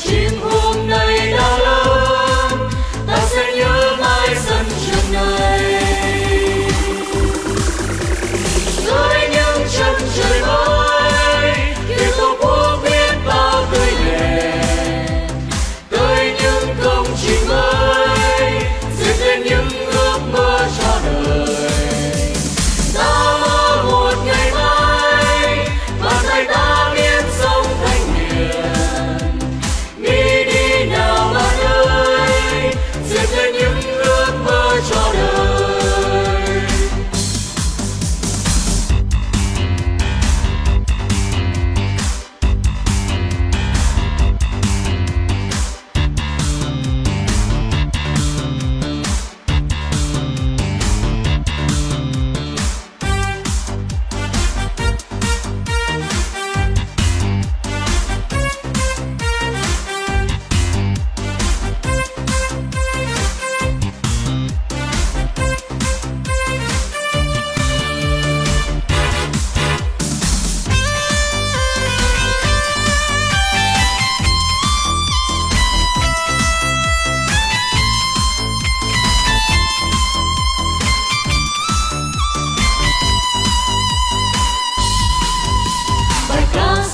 Imagino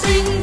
sing